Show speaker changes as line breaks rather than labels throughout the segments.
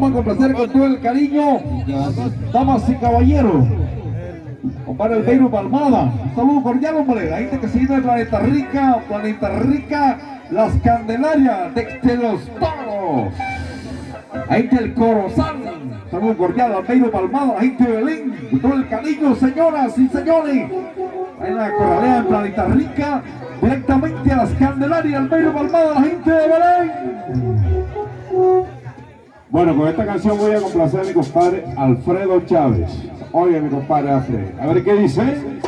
vamos complacer con todo el cariño, damas y caballeros. Compadre el Beiro Palmada, un saludo cordial, hombre. La gente que sigue de Planeta Rica, Planeta Rica, Las Candelarias, de los Toros. Ahí está el Corozal. Saludo cordial al Beiro Palmada, la gente de Belén, con todo el cariño, señoras y señores. En la corralea en Planeta Rica, directamente a las Candelarias, el Beiro Palmada, la gente de Belén.
Bueno, con esta canción voy a complacer a mi compadre Alfredo Chávez. Oye, mi compadre hace. A ver qué dice.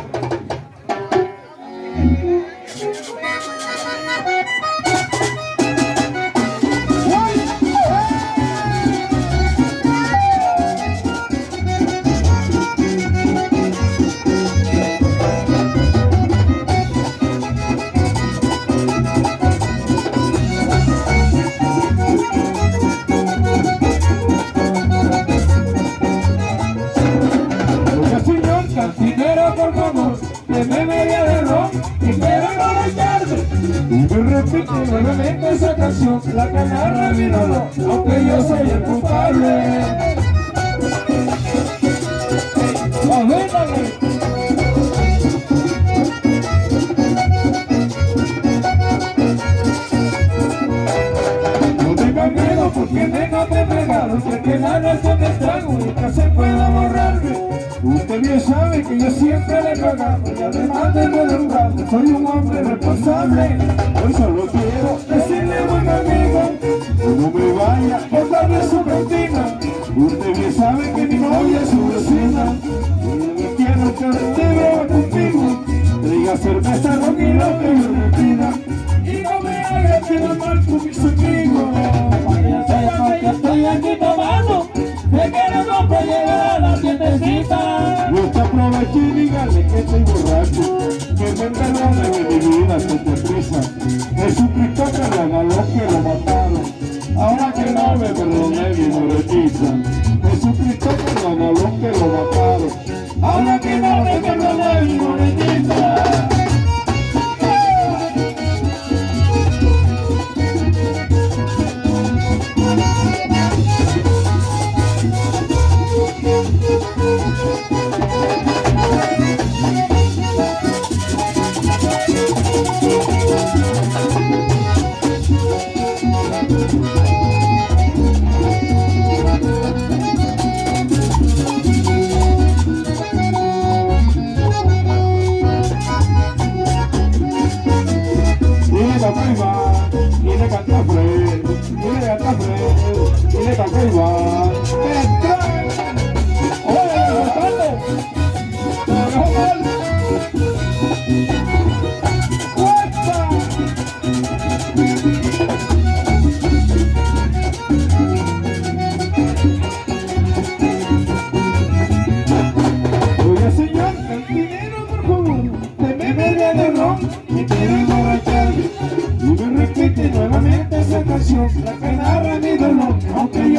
Nuevamente esa canción, la que mi dolor, aunque yo soy el culpable. No tenga miedo porque vengo de pegado Sé que la noche me estrago que se pueda borrarme. Usted bien sabe que yo siempre le he pagado Y además de redundante soy un hombre responsable. Hoy solo Traiga cerveza, ron y le pida Y no me haga quedar mal con mis amigos. Vaya, sepa que estoy aquí tomando. Queremos para llegar a la tiendecita.
No te aproveche y dígale que estoy borracho. Que me perdone de mi vida, te prisa Jesucristo que regaló que lo mataron. Ahora que no me perdone mi moretita Jesucristo que regaló que lo mataron.
Ahora
le toca Iván. ¡Entra!
¡Oye, Gonzalo! ¡Te dejó mal!
Oiga señor,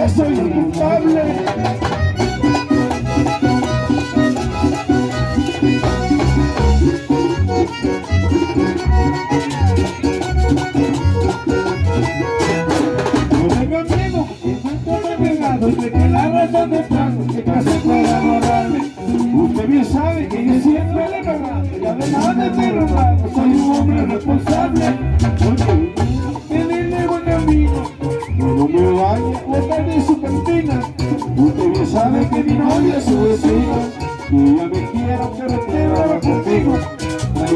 soy el culpable. No tengo miedo Y tanto me he pegado de que la razón de trago Que casi pueda borrarme Usted bien sabe que yo siempre le he pagado Y además de ser honrado Soy un hombre responsable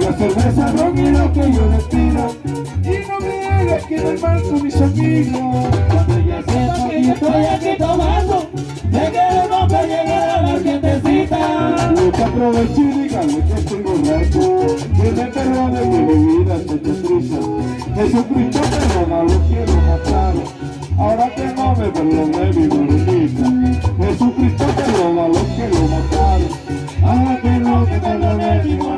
La cerveza, ron y lo que yo les pido.
Y no me hagas quedar mal con mis amigos. Cuando ya sepa que yo estoy aquí tomando Me quedo para llegar a la
fiestecita Nunca aproveché y díganme que estoy borracho. Que me perdone mi bebida, soy triste Jesucristo perdona, lo quiero matar. Ahora que no me perdone mi gordita Jesucristo perdona, lo quiero matar. Ahora que no me perdone mi gordita